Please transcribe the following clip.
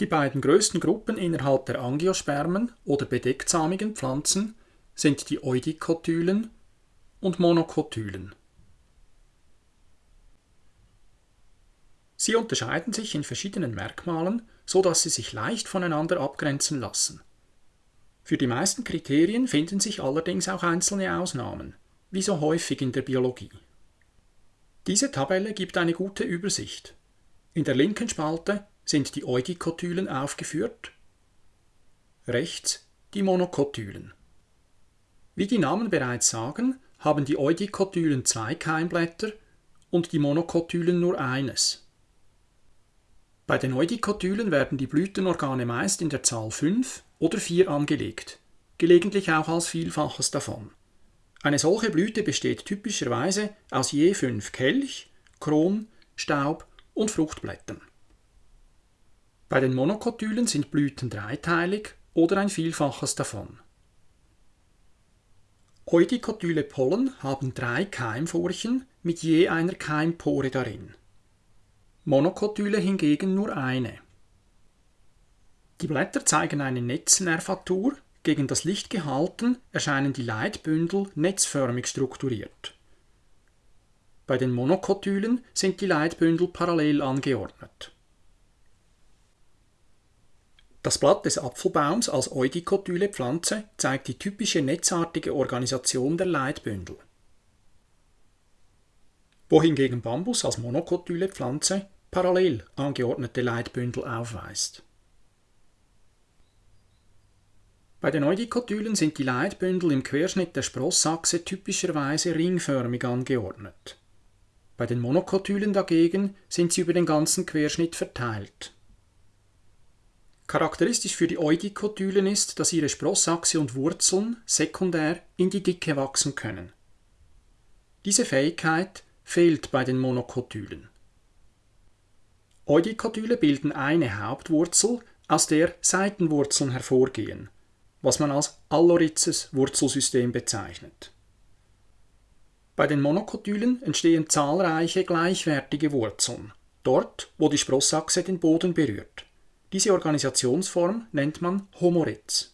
Die beiden größten Gruppen innerhalb der Angiospermen oder bedechtsamigen Pflanzen sind die Eudikotylen und Monokotylen. Sie unterscheiden sich in verschiedenen Merkmalen, so dass sie sich leicht voneinander abgrenzen lassen. Für die meisten Kriterien finden sich allerdings auch einzelne Ausnahmen, wie so häufig in der Biologie. Diese Tabelle gibt eine gute Übersicht. In der linken Spalte sind die Eudikotylen aufgeführt, rechts die Monokotylen. Wie die Namen bereits sagen, haben die Eudikotylen zwei Keimblätter und die Monokotylen nur eines. Bei den Eudikotylen werden die Blütenorgane meist in der Zahl 5 oder 4 angelegt, gelegentlich auch als Vielfaches davon. Eine solche Blüte besteht typischerweise aus je fünf Kelch, Kron, Staub und Fruchtblättern. Bei den Monokotylen sind Blüten dreiteilig oder ein Vielfaches davon. Eudikotyle Pollen haben drei Keimfurchen mit je einer Keimpore darin. Monokotyle hingegen nur eine. Die Blätter zeigen eine Netznervatur, gegen das Licht gehalten erscheinen die Leitbündel netzförmig strukturiert. Bei den Monokotylen sind die Leitbündel parallel angeordnet. Das Blatt des Apfelbaums als Eudikotyle Pflanze zeigt die typische netzartige Organisation der Leitbündel wohingegen Bambus als monokotyle Pflanze parallel angeordnete Leitbündel aufweist. Bei den Eudikotylen sind die Leitbündel im Querschnitt der Sprossachse typischerweise ringförmig angeordnet. Bei den Monokotylen dagegen sind sie über den ganzen Querschnitt verteilt. Charakteristisch für die Eudikotylen ist, dass ihre Sprossachse und Wurzeln sekundär in die Dicke wachsen können. Diese Fähigkeit fehlt bei den Monokotylen. Eudikotyle bilden eine Hauptwurzel, aus der Seitenwurzeln hervorgehen, was man als Alloritzes Wurzelsystem bezeichnet. Bei den Monokotylen entstehen zahlreiche gleichwertige Wurzeln, dort, wo die Sprossachse den Boden berührt. Diese Organisationsform nennt man Homoritz.